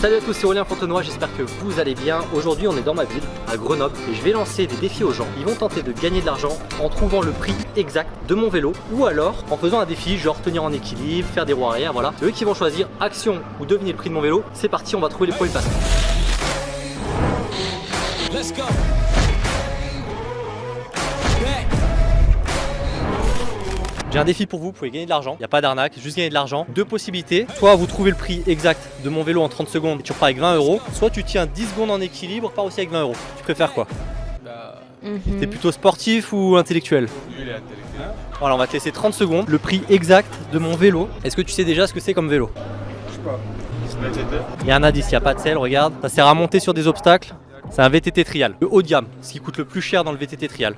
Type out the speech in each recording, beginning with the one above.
Salut à tous, c'est Aurélien Fontenoy, j'espère que vous allez bien. Aujourd'hui on est dans ma ville, à Grenoble, et je vais lancer des défis aux gens. Ils vont tenter de gagner de l'argent en trouvant le prix exact de mon vélo, ou alors en faisant un défi, genre tenir en équilibre, faire des roues arrière, voilà. C'est eux qui vont choisir action ou devenir le prix de mon vélo. C'est parti, on va trouver les premiers passants. J'ai un défi pour vous, vous pouvez gagner de l'argent, il n'y a pas d'arnaque, juste gagner de l'argent. Deux possibilités, soit vous trouvez le prix exact de mon vélo en 30 secondes et tu repars avec 20 euros, soit tu tiens 10 secondes en équilibre, pars aussi avec 20 euros. Tu préfères quoi? Bah... T'es plutôt sportif ou intellectuel? Voilà, on va te laisser 30 secondes. Le prix exact de mon vélo. Est-ce que tu sais déjà ce que c'est comme vélo? Je sais pas. Il y a un indice, il n'y a pas de sel, regarde. Ça sert à monter sur des obstacles. C'est un VTT trial. Le haut de gamme, ce qui coûte le plus cher dans le VTT trial.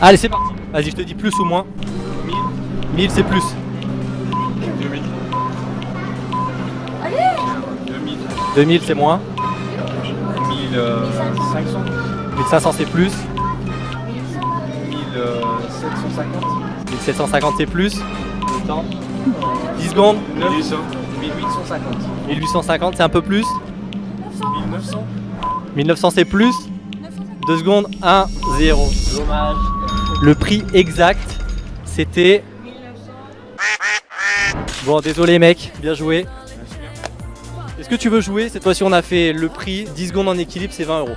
Allez, c'est parti. Vas-y, je te dis plus ou moins. 1000 c'est plus. 2000. Allez 2000. 2000 c'est moins. 1500. 1500 c'est plus. 1750. 1750 c'est plus. Le temps. 10 secondes. 1800. 1850. 1850 c'est un peu plus. 1900. 1900 c'est plus. 2 secondes. 1, 0. Dommage. Le prix exact c'était Bon, désolé mec, bien joué. Est-ce que tu veux jouer Cette fois-ci, on a fait le prix, 10 secondes en équilibre, c'est 20 euros.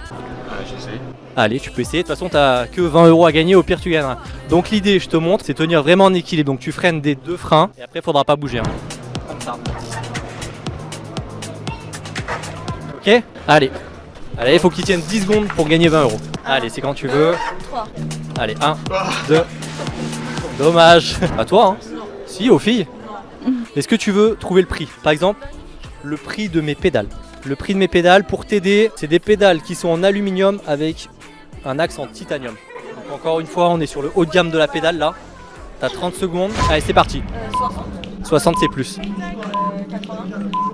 j'essaie. Allez, tu peux essayer. De toute façon, t'as que 20 euros à gagner, au pire, tu gagneras. Donc, l'idée, je te montre, c'est tenir vraiment en équilibre. Donc, tu freines des deux freins et après, il faudra pas bouger. Hein. Comme ça. Ok Allez. Allez, il faut qu'il tienne 10 secondes pour gagner 20 euros. Allez, c'est quand tu veux. 3. Allez, 1, 2. Dommage. À toi, hein. Si, aux filles. Est-ce que tu veux trouver le prix Par exemple, le prix de mes pédales. Le prix de mes pédales, pour t'aider, c'est des pédales qui sont en aluminium avec un axe en titanium. Donc encore une fois, on est sur le haut de gamme de la pédale là. T'as 30 secondes. Allez, c'est parti. 60. 60 c'est plus. 80.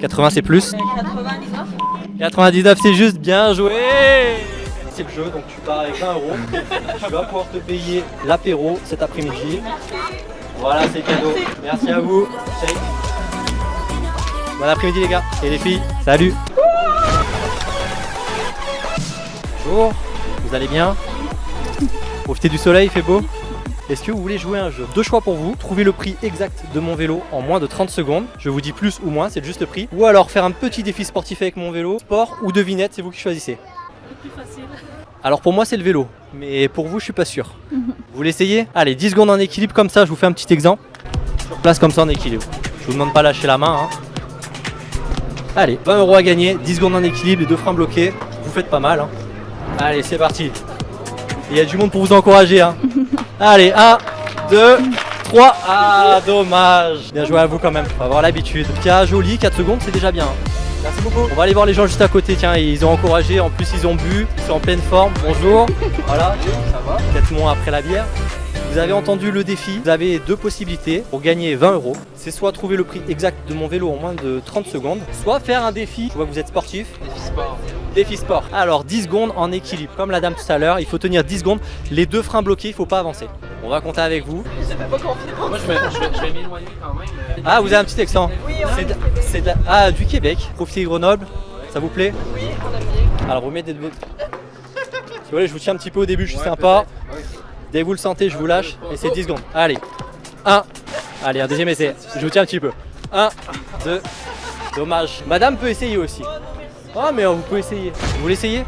80 c'est plus. 99. 99 c'est juste, bien joué c'est le jeu, donc tu pars avec 20 euros. tu vas pouvoir te payer l'apéro cet après-midi. Voilà, c'est cadeau. Merci à vous. Bon après-midi les gars et les filles. Salut. Bonjour. Vous allez bien? Profitez du soleil, il fait beau est-ce que vous voulez jouer un jeu? Deux choix pour vous, trouver le prix exact de mon vélo en moins de 30 secondes. Je vous dis plus ou moins, c'est juste le prix. Ou alors faire un petit défi sportif avec mon vélo, sport ou devinette, c'est vous qui choisissez. Le plus facile. Alors pour moi c'est le vélo, mais pour vous je suis pas sûr. Vous l'essayez Allez, 10 secondes en équilibre comme ça, je vous fais un petit exemple. Sur place comme ça en équilibre. Je vous demande pas lâcher la main. Hein. Allez, 20 euros à gagner, 10 secondes en équilibre, les deux freins bloqués. Vous faites pas mal. Hein. Allez, c'est parti. Il y a du monde pour vous encourager. Hein. Allez, 1, 2, 3. Ah, dommage. Bien joué à vous quand même. Va avoir l'habitude. Tiens, joli, 4 secondes, c'est déjà bien. Merci beaucoup. On va aller voir les gens juste à côté. Tiens, ils ont encouragé. En plus, ils ont bu. Ils sont en pleine forme. Bonjour. Voilà. Ça va. Peut-être moins après la bière. Vous avez entendu le défi, vous avez deux possibilités pour gagner 20 euros. C'est soit trouver le prix exact de mon vélo en moins de 30 secondes, soit faire un défi. Je vois que vous êtes sportif. Défi sport. Défi sport. Alors 10 secondes en équilibre. Comme la dame tout à l'heure, il faut tenir 10 secondes. Les deux freins bloqués, il ne faut pas avancer. On va compter avec vous. Moi je vais, m'éloigner quand même. Ah vous avez un petit accent Oui, C'est ah, du Québec. Profitez Grenoble. Ça vous plaît? Oui, on a bien. Alors vous mettez de votre... Si vous voulez, je vous tiens un petit peu au début, je suis sympa. Dès que vous le sentez, je vous lâche et c'est 10 secondes. Allez, 1. Allez, un deuxième essai. Je vous tiens un petit peu. 1, 2. Dommage. Madame peut essayer aussi. Oh, mais vous pouvez essayer. Vous l'essayez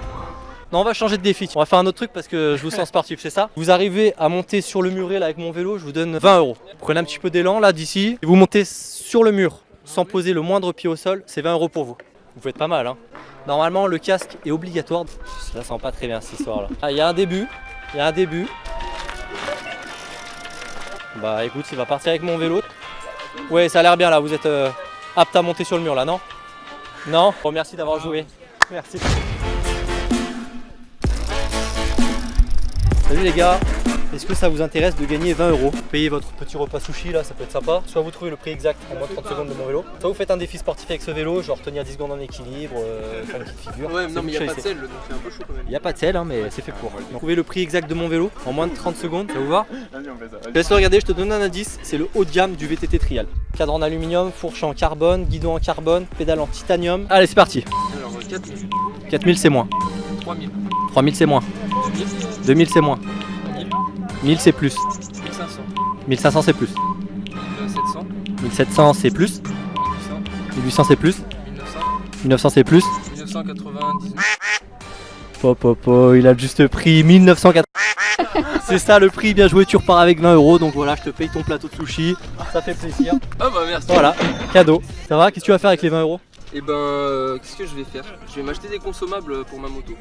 non, on va changer de défi. On va faire un autre truc parce que je vous sens sportif, c'est ça? Vous arrivez à monter sur le muret là avec mon vélo, je vous donne 20 euros. Prenez un petit peu d'élan là d'ici. Vous montez sur le mur sans poser le moindre pied au sol, c'est 20 euros pour vous. Vous faites pas mal, hein Normalement, le casque est obligatoire. Ça sent pas très bien cette histoire là. Ah, il y a un début. Il y a un début. Bah écoute, il va partir avec mon vélo. Ouais, ça a l'air bien là, vous êtes euh, apte à monter sur le mur là, non? Non? Bon, merci d'avoir joué. Merci. Salut les gars est-ce que ça vous intéresse de gagner 20 euros Payez votre petit repas sushi là, ça peut être sympa. Soit vous trouvez le prix exact en moins de 30 secondes de mon vélo, soit vous faites un défi sportif avec ce vélo, genre tenir 10 secondes en équilibre, euh, faire une petite figure. Ouais, C'est non, mais il a pas de sel, donc c'est un peu chaud quand même. Il n'y a pas de sel, hein, mais c'est fait pour. Donc, Trouvez le prix exact de mon vélo en moins de 30 secondes, ça vous va Vas-y, on fait ça. Je te laisse le regarder, je te donne un indice, c'est le haut de gamme du VTT Trial. Cadre en aluminium, fourche en carbone, guidon en carbone, pédale en titanium. Allez, c'est parti. Alors, 4000, 4000 c'est moins, 3000, 3000 c'est moins, 2000, 2000 c'est moins, 1000, 1000 c'est plus, 1500, 1500 c'est plus, 1700, 1700 c'est plus, 1800, 1800 c'est plus, 1900, 1900 c'est plus. 1999. Pop, pop, pop, il a juste prix, 1980. C'est ça le prix, bien joué, tu repars avec 20 euros. Donc voilà, je te paye ton plateau de sushi. Ça fait plaisir. Ah bah merci. Voilà, cadeau. Ça va Qu'est-ce que tu vas faire avec les 20 euros? Et ben, euh, qu'est-ce que je vais faire? Je vais m'acheter des consommables pour ma moto.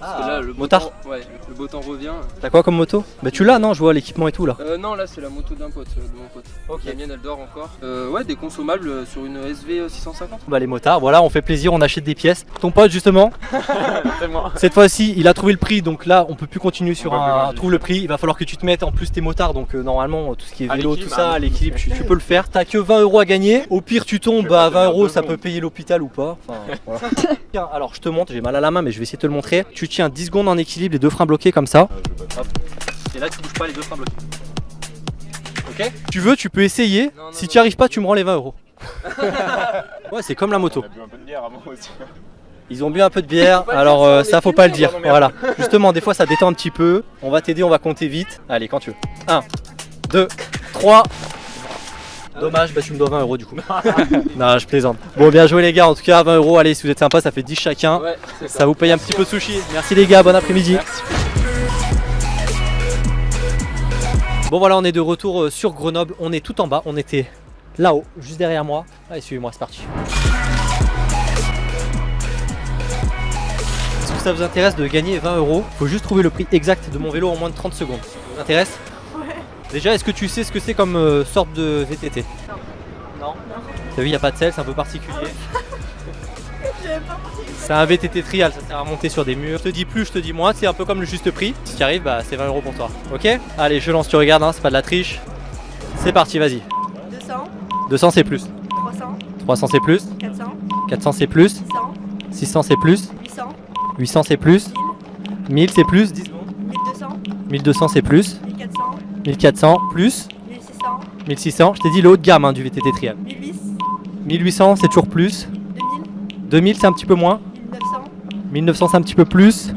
Parce que là, le beau motard. temps, ouais, le beau temps revient. T'as quoi comme moto Bah tu l'as, non Je vois l'équipement et tout là. Euh, non, là, c'est la moto d'un pote, euh, de mon pote. Ok. La mienne, elle dort encore. Euh, ouais, des consommables euh, sur une SV 650. Bah les motards, voilà, on fait plaisir, on achète des pièces. Ton pote justement, C'est moi. cette fois-ci, il a trouvé le prix, donc là, on peut plus continuer sur On va plus un. loin, Trouve le prix, il va falloir que tu te mettes en plus tes motards, donc euh, normalement tout ce qui est À vélo, tout l'équilibre, ça, ah, à l'équilibre, tu, tu peux le faire. T'as que 20 euros à gagner. Au pire, tu tombes, vais bah pas 20 tenir euros, deux ça peut payer l'hôpital ou pas. Enfin, voilà. Tiens, alors je te montre, j'ai mal à la main, mais je vais essayer de te le montrer. Tu tiens 10 secondes en équilibre, les deux freins bloqués comme ça. Et là, tu bouges pas les deux freins bloqués. Ok Tu veux, tu peux essayer. Non, non, si tu n'y arrives pas, tu me rends les 20 euros. ouais, c'est comme la moto. On a bu un peu de bière avant aussi. Ils ont bu un peu de bière, alors euh, ça faut pas le dire. Voilà. Justement, des fois ça détend un petit peu. On va t'aider, on va compter vite. Allez, quand tu veux. 1, 2, 3. Dommage, bah tu me dois 20 euros du coup. non, je plaisante. Bon, bien joué les gars, en tout cas 20 euros. Allez, si vous êtes sympa, ça fait 10 chacun. Ouais, ça. Ça vous paye un petit peu de sushi. Merci les gars, bon après-midi. Bon voilà, on est de retour euh, sur Grenoble. On est tout en bas. On était là-haut, juste derrière moi. Allez, suivez-moi, c'est parti. Est-ce que ça vous intéresse de gagner 20 euros? Faut juste trouver le prix exact de mon vélo en moins de 30 secondes. Ça vous intéresse? Déjà, est-ce que tu sais ce que c'est comme euh, sorte de VTT Non. Non. T'as vu, il n'y a pas de sel, c'est un peu particulier. C'est un VTT trial, ça sert à monter sur des murs. Je te dis plus, je te dis moins, c'est un peu comme le juste prix. Si tu arrives, bah c'est 20 euros pour toi. Ok? Allez, je lance, tu regardes, hein, c'est pas de la triche. C'est parti, vas-y. 200, 200 c'est plus. 300, 300 c'est plus. 400, 400 c'est plus. 600, 600 c'est plus. 800, 800 c'est plus. 1000 c'est plus. 10 secondes. 1200, 1200 c'est plus. 1400, 1400 plus. 1600, 1600, je t'ai dit le haut de gamme hein, du VTT trial. 1800, 1800 c'est toujours plus. 2000, 2000 c'est un petit peu moins. 1900, 1900 c'est un petit peu plus.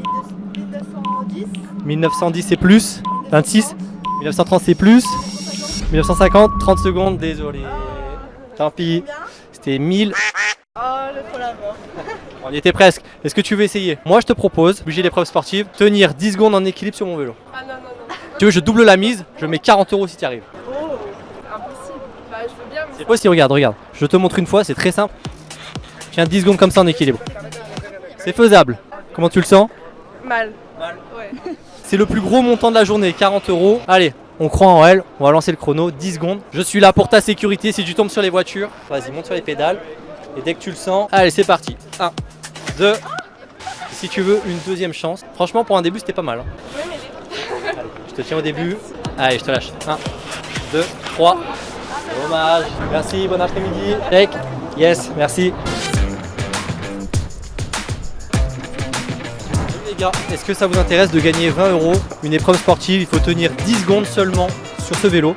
1910, 1910 c'est plus. 26. 1930 c'est plus. 1950, 30 secondes, désolé. Tant pis. C'était 1000. Oh, le trop la mort. On y était presque. Est-ce que tu veux essayer? Moi je te propose, j'ai l'épreuve sportive, tenir 10 secondes en équilibre sur mon vélo. Ah non. Tu veux, je double la mise, je mets 40 euros si tu arrives. Oh, impossible. Bah, je veux bien, mais C'est possible, regarde, regarde. Je te montre une fois, c'est très simple. Tiens 10 secondes comme ça en équilibre. C'est faisable. Comment tu le sens? Mal. Mal Ouais. C'est le plus gros montant de la journée, 40 euros. Allez, on croit en elle, on va lancer le chrono, 10 secondes. Je suis là pour ta sécurité si tu tombes sur les voitures. Vas-y, monte sur les pédales. Et dès que tu le sens, allez, c'est parti. 1, 2. Si tu veux une deuxième chance, franchement, pour un début, c'était pas mal. hein. Oui, mais les... Allez, je te tiens au début. Allez, je te lâche. 1, 2, 3. Dommage. Merci, bon après-midi. Take. Yes, merci. Les gars, est-ce que ça vous intéresse de gagner 20 euros Une épreuve sportive, il faut tenir 10 secondes seulement sur ce vélo.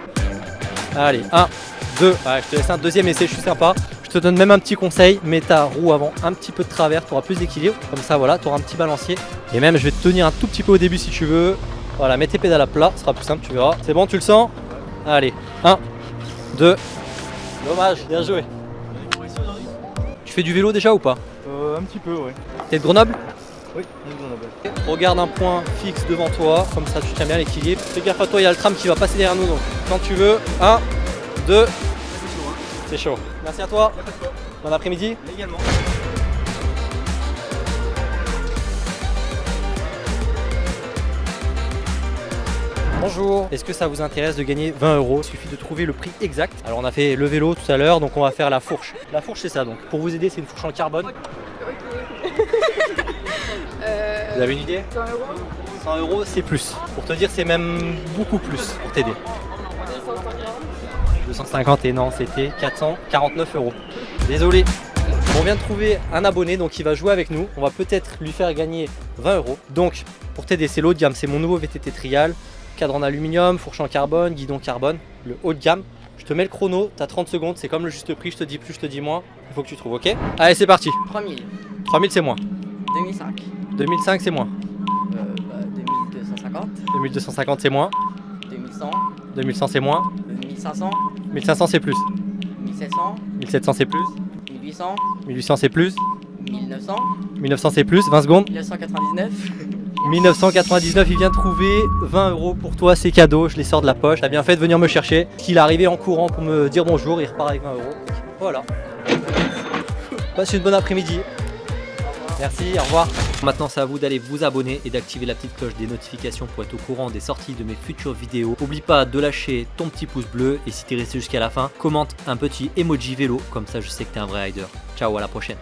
Allez, 1, 2. Allez, je te laisse un deuxième essai, je suis sympa. Je te donne même un petit conseil, mets ta roue avant un petit peu de travers, tu auras plus d'équilibre. Comme ça, voilà, tu auras un petit balancier. Et même, je vais te tenir un tout petit peu au début si tu veux. Voilà, mets tes pédales à plat, ce sera plus simple, tu verras. C'est bon, tu le sens Allez, 1, 2. Dommage, bien joué. Tu fais du vélo déjà ou pas Euh, un petit peu, ouais. T'es de Grenoble Oui, on a Regarde un point fixe devant toi, comme ça tu tiens bien l'équilibre. Fais gaffe à toi, il y a le tram qui va passer derrière nous, donc quand tu veux, 1, 2, c'est chaud. Merci à toi, bon après-midi. Également. Bonjour, est-ce que ça vous intéresse de gagner 20 euros? Il suffit de trouver le prix exact. Alors on a fait le vélo tout à l'heure, donc on va faire la fourche. La fourche c'est ça, donc pour vous aider c'est une fourche en carbone. Euh, Vous avez une idée? 100 euros 100 euros, c'est plus. Pour te dire, c'est même beaucoup plus pour t'aider. 250 et non, c'était 449 euros. Désolé. On vient de trouver un abonné donc il va jouer avec nous. On va peut-être lui faire gagner 20 euros. Donc pour t'aider, c'est l'haut de gamme, c'est mon nouveau VTT Trial. Cadre en aluminium, fourche en carbone, guidon carbone, le haut de gamme. Je te mets le chrono, t'as 30 secondes, c'est comme le juste prix, je te dis plus, je te dis moins. Il faut que tu trouves, ok? Allez, c'est parti. 3000, 3000 c'est moins. 2005, 2005 c'est moins. euh, bah, 2250, 2250 c'est moins. 2100, 2100 c'est moins. 1500, 1500 c'est plus. 1700, 1700 c'est plus. 1800, 1800 c'est plus. 1900, 1900 c'est plus. 20 secondes. 1999, 1999, il vient trouver 20 euros pour toi, c'est cadeau, je les sors de la poche. T'as bien fait de venir me chercher. Qu'il est arrivé en courant pour me dire bonjour, il repart avec 20 euros. Voilà. Passe une bonne après-midi. Merci, au revoir. Maintenant, c'est à vous d'aller vous abonner et d'activer la petite cloche des notifications pour être au courant des sorties de mes futures vidéos. N'oublie pas de lâcher ton petit pouce bleu et si t'es resté jusqu'à la fin, commente un petit emoji vélo, comme ça je sais que t'es un vrai rider. Ciao, à la prochaine.